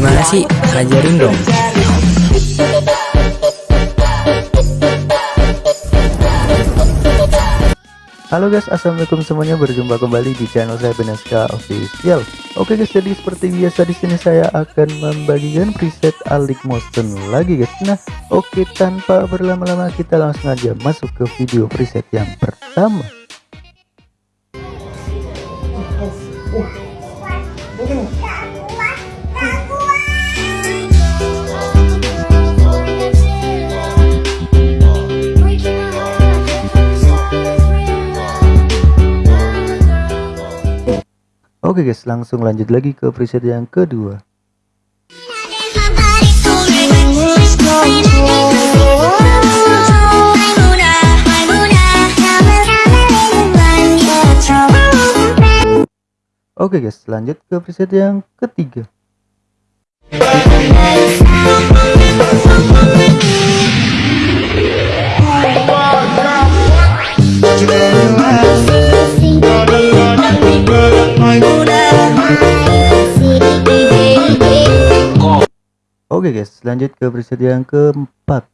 Gimana sih? Ajarin dong. Halo guys, assalamualaikum semuanya. Berjumpa kembali di channel saya Beneska Official. Oke guys, jadi seperti biasa di sini saya akan membagikan preset Alik Motion lagi guys. Nah, oke tanpa berlama-lama kita langsung aja masuk ke video preset yang pertama. Oke guys, langsung lanjut lagi ke preset yang kedua. Oke guys, lanjut ke preset yang ketiga. Oke guys, lanjut ke preset yang keempat.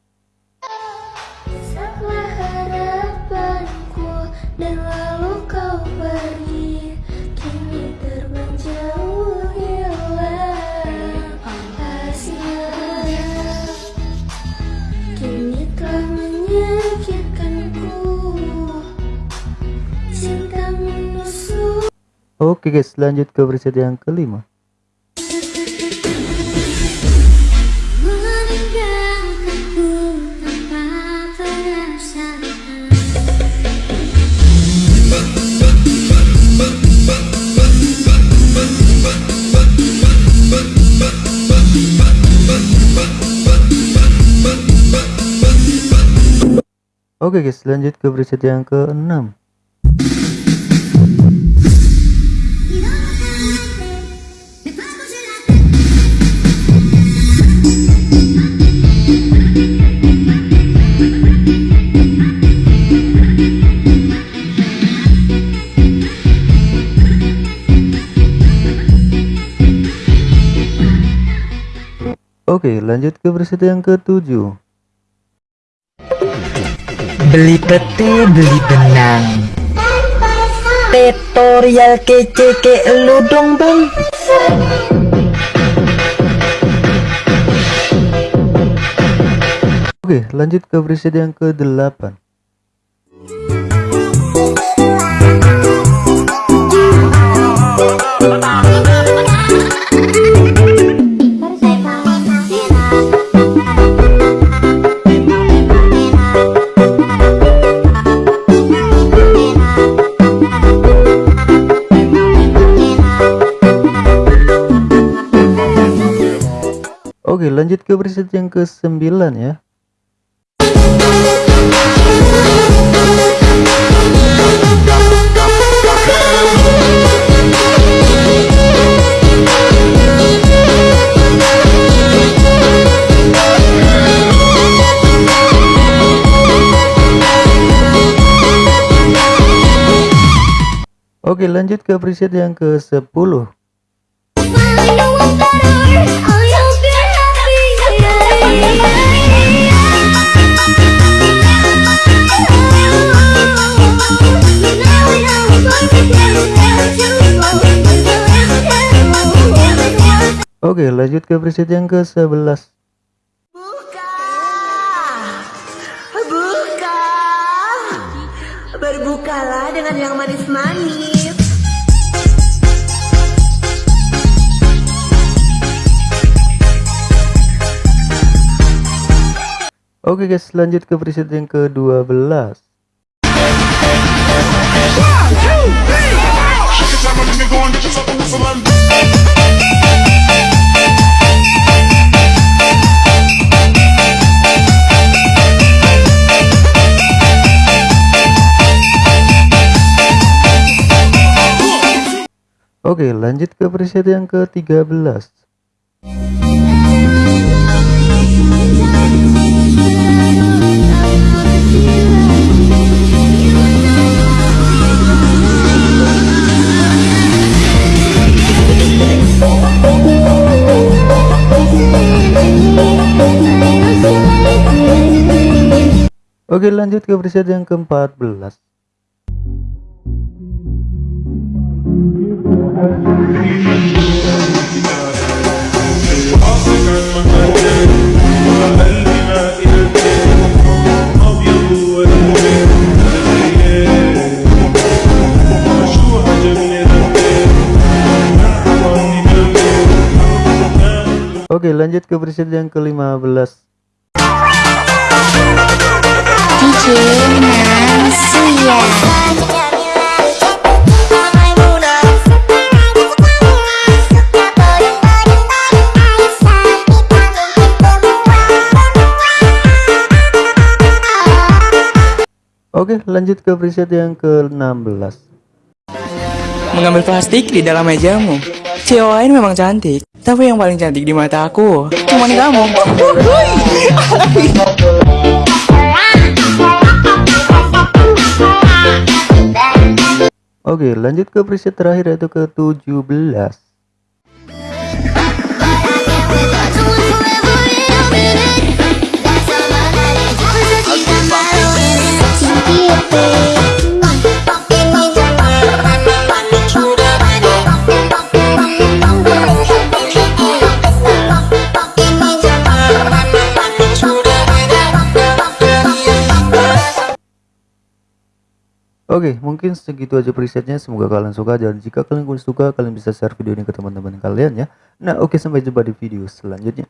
Oke guys, lanjut ke preset yang kelima. Oke guys, lanjut ke preset yang ke-6. Oke, lanjut ke preset yang ke-7. Beli pete, beli benang. Tutorial kece ke lu dong bang. Oke, lanjut ke preset yang ke-8. Oke lanjut ke preset yang ke 9 ya. Oke lanjut ke preset yang ke 10 Oke, lanjut ke preset yang ke-11. Buka! Buka! Berbukalah dengan yang manis-manis. Oke guys, lanjut ke preset yang ke-12. Oke lanjut ke preset yang ke-13 Oke lanjut ke preset yang ke-14 Oke lanjut ke preset yang ke-15 DJ Nasuya Oke lanjut ke preset yang ke-16 mengambil plastik di dalam mejamu. Cewek lain memang cantik, tapi yang paling cantik di mata aku cuma kamu. Oke lanjut ke preset terakhir yaitu ke-17 Oke, mungkin segitu aja presetnya. Semoga kalian suka dan jika kalian suka, kalian bisa share video ini ke teman-teman kalian ya. Nah, oke sampai jumpa di video selanjutnya.